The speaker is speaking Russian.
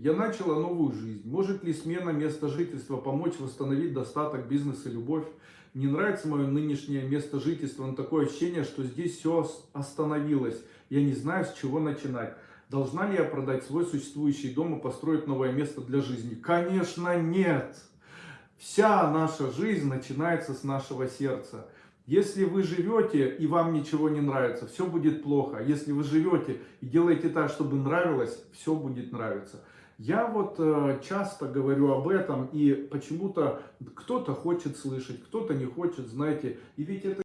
Я начала новую жизнь. Может ли смена места жительства помочь восстановить достаток, бизнес и любовь? Не нравится мое нынешнее место жительства, но такое ощущение, что здесь все остановилось. Я не знаю, с чего начинать. Должна ли я продать свой существующий дом и построить новое место для жизни? Конечно, нет. Вся наша жизнь начинается с нашего сердца. Если вы живете и вам ничего не нравится, все будет плохо. Если вы живете и делаете так, чтобы нравилось, все будет нравиться. Я вот э, часто говорю об этом, и почему-то кто-то хочет слышать, кто-то не хочет, знаете. И ведь это